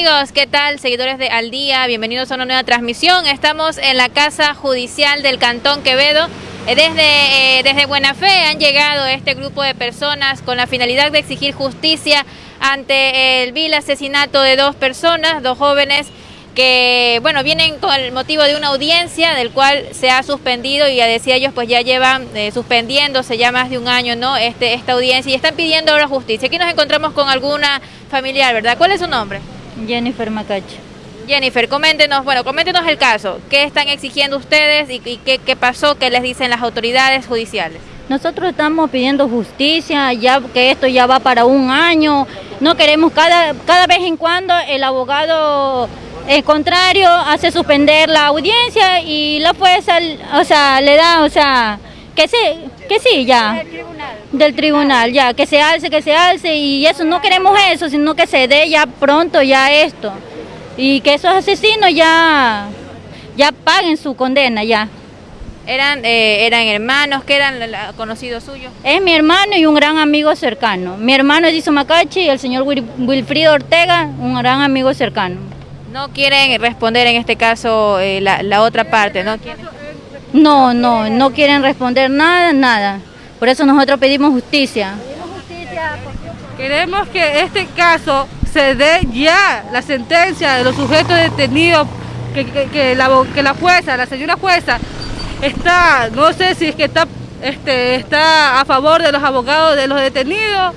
Amigos, ¿qué tal? Seguidores de Al Día, bienvenidos a una nueva transmisión. Estamos en la Casa Judicial del Cantón Quevedo. Eh, desde, eh, desde Buena Fe han llegado este grupo de personas con la finalidad de exigir justicia ante el vil asesinato de dos personas, dos jóvenes que bueno vienen con el motivo de una audiencia del cual se ha suspendido y ya decía ellos pues ya llevan eh, suspendiéndose ya más de un año no este esta audiencia y están pidiendo ahora justicia aquí nos encontramos con alguna familiar verdad cuál es su nombre Jennifer Macacho. Jennifer coméntenos bueno coméntenos el caso. Qué están exigiendo ustedes y, qué, qué pasó qué les dicen las autoridades judiciales nosotros estamos pidiendo justicia, ya que esto ya va para un año. No queremos cada, cada vez en cuando el abogado el contrario hace suspender la audiencia y la jueza, o sea, le da, o sea, que sí, que sí, ya. Del tribunal. Ya, que se alce, que se alce y eso, no queremos eso, sino que se dé ya pronto ya esto. Y que esos asesinos ya, ya paguen su condena, ya. ¿Eran, eh, ¿Eran hermanos? ¿Qué eran conocidos suyos? Es mi hermano y un gran amigo cercano. Mi hermano es Macachi y el señor Wilfrido Ortega, un gran amigo cercano. No quieren responder en este caso eh, la, otra parte, ¿no? No, no, no quieren responder nada, nada. Por eso nosotros pedimos justicia. Queremos que este caso se dé ya la sentencia de los sujetos detenidos, que, la, que la jueza, la señora jueza, está, no sé si es que está, este, está a favor de los abogados de los detenidos,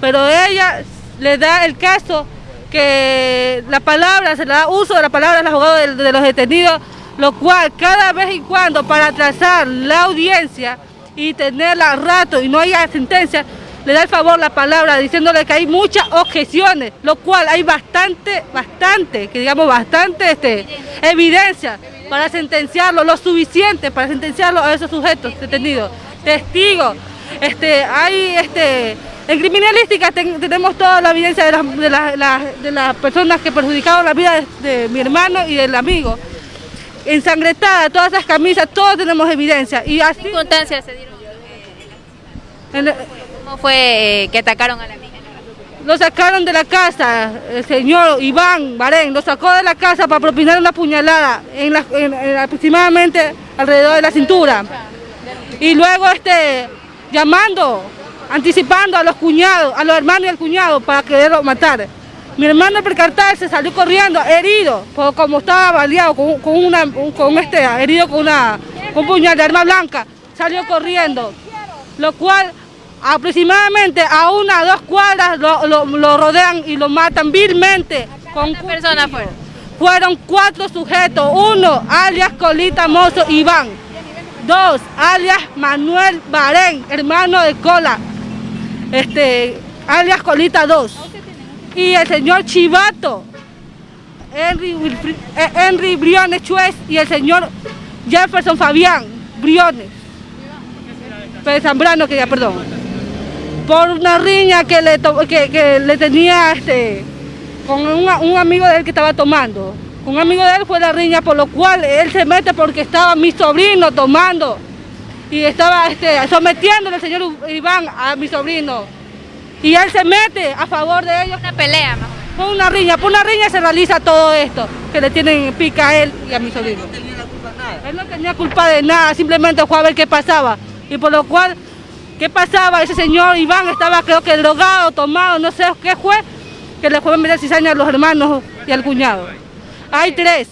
pero ella le da el caso que la palabra, se le da uso de la palabra al abogado de, los detenidos, lo cual cada vez y cuando para atrasar la audiencia y tenerla rato y no haya sentencia, le da el favor la palabra diciéndole que hay muchas objeciones, lo cual hay bastante, bastante, que digamos bastante este, evidencia para sentenciarlo, lo suficiente para sentenciarlo a esos sujetos detenidos, testigos, este, hay este, en criminalística tenemos toda la evidencia de las, personas que perjudicaron la vida de, mi hermano y del amigo. Ensangretada, todas esas camisas, todos tenemos evidencia. Y así, ¿Qué circunstancias se dieron? ¿Cómo fue eh, que atacaron a la amiga? Lo sacaron de la casa, el señor Iván Barén, lo sacó de la casa para propinar una puñalada en, aproximadamente alrededor de la cintura. Y luego este, llamando anticipando a los cuñados, a los hermanos y al cuñado para quererlo matar. Mi hermano al percatarse salió corriendo, herido, como estaba baleado, con, una, con este, herido con una con un puñal de arma blanca, salió corriendo, lo cual aproximadamente a una o dos cuadras lo, rodean y lo matan vilmente. ¿Cuántas personas fueron? Fueron cuatro sujetos, uno alias Colita Mozo Iván, dos alias Manuel Barén, hermano de Cola, este, alias Colita 2. Y el señor Chivato, Henry, eh, Henry Briones Chuez y el señor Jefferson Fabián Briones. Zambrano, que ya, perdón. Por una riña que le, que, le tenía este, con un, amigo de él que estaba tomando. Un amigo de él fue la riña, por lo cual él se mete porque estaba mi sobrino tomando y estaba este, sometiéndole el señor Iván a mi sobrino. Y él se mete a favor de ellos. Una pelea, más Por una riña, por una riña se realiza todo esto, que le tienen pica a él y a mi sobrino. Él no tenía culpa de nada. Él no tenía culpa de nada, simplemente fue a ver qué pasaba. Y por lo cual, ¿qué pasaba? Ese señor Iván estaba creo que drogado, tomado, no sé qué fue, que le fue a meter cizaña a los hermanos y al cuñado. Hay tres.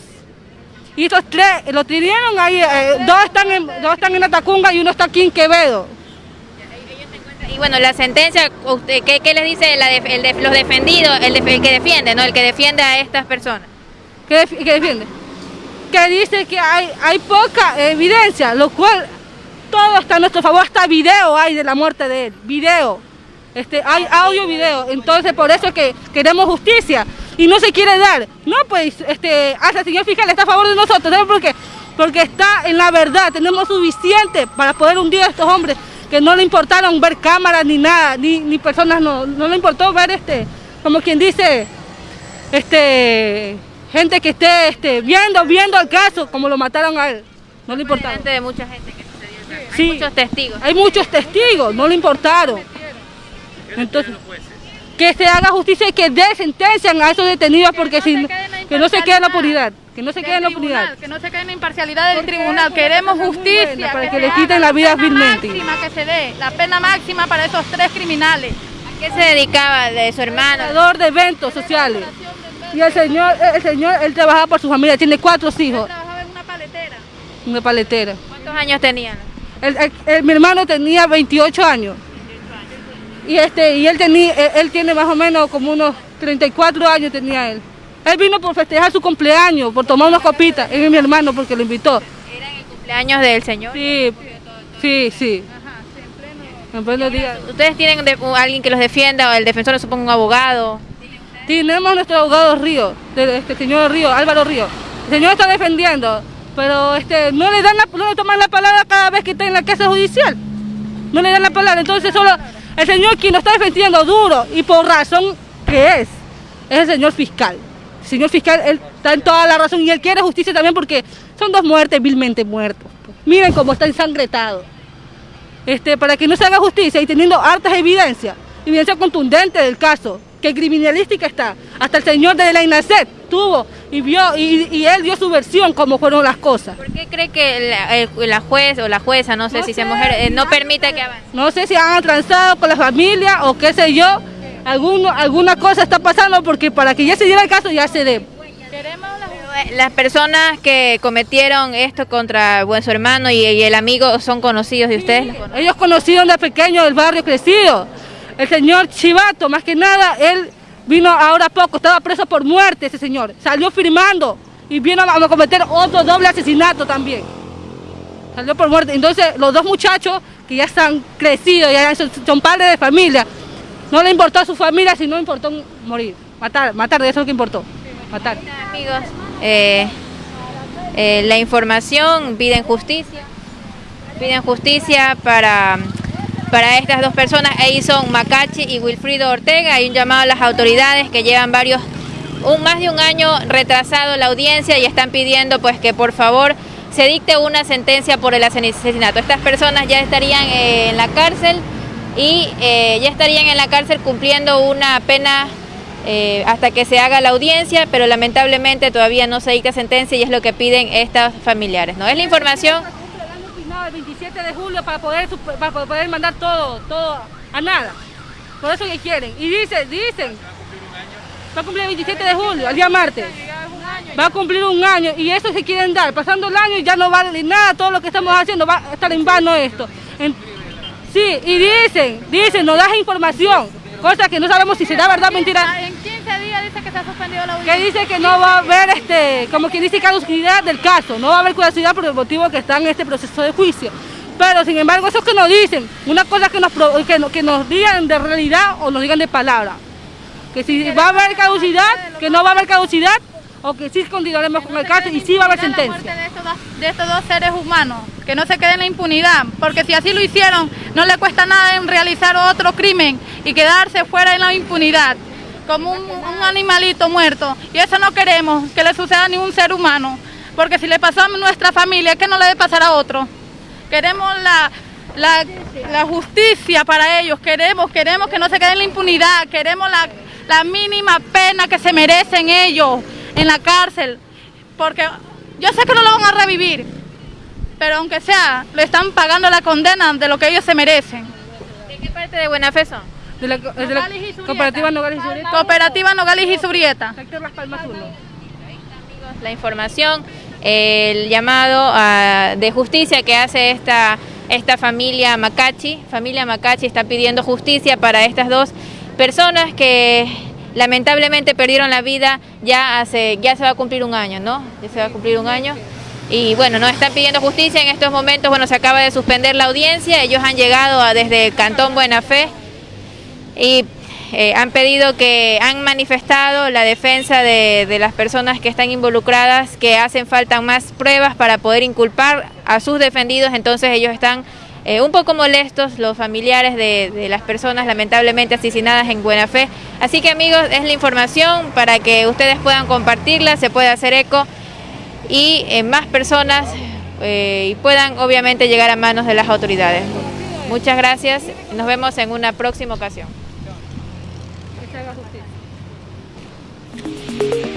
Y estos tres lo tuvieron ahí, eh, dos, están en, dos están en Atacunga y uno está aquí en Quevedo. Y bueno, la sentencia, ¿qué, qué les dice el los defendidos, el, que defiende, ¿no? el que defiende a estas personas? ¿Qué, defiende? Que dice que hay, hay poca evidencia, lo cual todo está a nuestro favor, hasta video hay de la muerte de él, video. Este, hay audio video, entonces por eso es que queremos justicia y no se quiere dar. No, pues, este, hasta el señor fiscal está a favor de nosotros, ¿sabes por? Porque está en la verdad, tenemos suficiente para poder hundir a estos hombres que no le importaron ver cámaras ni nada, ni, ni personas, no, no le importó ver este, como quien dice, este, gente que esté este, viendo, viendo el caso, como lo mataron a él. No le gente que Hay muchos testigos. Hay muchos testigos, no le importaron. Entonces, que se haga justicia y que dé sentencian a esos detenidos porque si que no se quede en la impunidad, que no se quede en la impunidad. Que no se quede en la imparcialidad del tribunal, queremos justicia. Para que, le quiten la vida vilmente. máxima que se dé, la pena máxima para esos tres criminales. ¿A qué se dedicaba de su hermano? de eventos sociales. Y el señor, el señor, él trabajaba por su familia, tiene cuatro hijos. trabajaba en una paletera. Una paletera. ¿Cuántos años tenían? Mi hermano tenía 28 años. Y este, y él tenía, él tiene más o menos como unos 34 años tenía él. Él vino por festejar su cumpleaños, por tomar unas copitas. Él es mi hermano porque lo invitó. ¿Era el cumpleaños del señor? Sí, sí, sí. En pleno día. ¿Ustedes tienen alguien que los defienda o el defensor supongo un abogado? Tenemos nuestro abogado Río, este señor Río, Álvaro Río. El señor está defendiendo, pero este, no le dan no le toman la palabra cada vez que está en la casa judicial. No le dan la palabra, entonces solo el señor quien lo está defendiendo duro y por razón que es, es el señor fiscal. El señor fiscal él está en toda la razón y él quiere justicia también porque son dos muertes vilmente muertos. Miren cómo está ensangretado. Este, para que no se haga justicia y teniendo hartas evidencias, evidencia contundente del caso, que criminalística está. Hasta el señor de la INACET tuvo y vio y, él dio su versión cómo fueron las cosas. ¿Por qué cree que la, juez o la jueza, no sé si sea mujer, eh, no permite que avance? No sé si han transado con la familia o qué sé yo, alguno, alguna cosa está pasando porque para que ya se diera el caso ya se dé. Eh, las personas que cometieron esto contra buen su hermano y, el amigo son conocidos de ustedes. ellos conocieron de pequeño del barrio crecido. El señor Chivato, más que nada, él vino ahora poco, estaba preso por muerte ese señor. Salió firmando y vino a cometer otro doble asesinato también. Salió por muerte. Entonces, los dos muchachos que ya están crecidos, ya son, padres de familia, no le importó a su familia, sino importó morir, matar, matar, eso es lo que importó, matar. Amigos, eh, eh, la información, piden justicia, piden justicia para para estas dos personas, Edison Macachi y Wilfrido Ortega. Hay un llamado a las autoridades que llevan varios, un, más de un año retrasado la audiencia y están pidiendo pues que por favor se dicte una sentencia por el asesinato. Estas personas ya estarían eh, en la cárcel y eh, ya estarían en la cárcel cumpliendo una pena eh, hasta que se haga la audiencia, pero lamentablemente todavía no se dicta sentencia y es lo que piden estas familiares. ¿no? Es la información el 27 de julio para poder, para poder mandar todo, todo a nada. Por eso que quieren. Y dicen, dicen, va a cumplir el 27 de julio, el día martes. Va a cumplir un año y eso se quieren dar. Pasando el año ya no vale nada todo lo que estamos haciendo, va a estar en vano esto. sí, y dicen, dicen, nos das información, cosa que no sabemos si será verdad o mentira. En 15 días dice que se ha suspendido la audiencia. Que dice que no va a haber, este, como quien dice, caducidad del caso, no va a haber caducidad por el motivo que está en este proceso de juicio. Pero sin embargo, eso que nos dicen, una cosa que nos, que, que nos digan de realidad o nos digan de palabra. Que si va a haber caducidad, que no va a haber caducidad, o que sí continuaremos con el caso y sí va a haber sentencia. De estos, dos, de estos dos seres humanos, que no se queden en la impunidad, porque si así lo hicieron, no le cuesta nada en realizar otro crimen y quedarse fuera en la impunidad, como un, animalito muerto. Y eso no queremos, que le suceda a ningún ser humano, porque si le pasó a nuestra familia, ¿qué no le debe pasar a otro? Queremos la, la, justicia para ellos, queremos, queremos que no se queden en la impunidad, queremos la, la mínima pena que se merecen ellos en la cárcel, porque yo sé que no lo van a revivir, pero aunque sea, le están pagando la condena de lo que ellos se merecen. ¿De qué parte de Buena Fe? De la, cooperativa Nogales y Zurieta. Cooperativa Nogales y Zurieta. La información el llamado de justicia que hace esta, esta familia Macachi. Familia Macachi está pidiendo justicia para estas dos personas que lamentablemente perdieron la vida ya hace, ya se va a cumplir un año, ¿no? Ya se va a cumplir un año. Y bueno, nos están pidiendo justicia en estos momentos, bueno, se acaba de suspender la audiencia, ellos han llegado desde Cantón Buena Fe y eh, han pedido que, han manifestado la defensa de, las personas que están involucradas, que hacen falta más pruebas para poder inculpar a sus defendidos, entonces ellos están eh, un poco molestos, los familiares de, las personas lamentablemente asesinadas en Buena Fe. Así que amigos, es la información para que ustedes puedan compartirla, se pueda hacer eco y eh, más personas y puedan obviamente llegar a manos de las autoridades. Muchas gracias, nos vemos en una próxima ocasión se haga.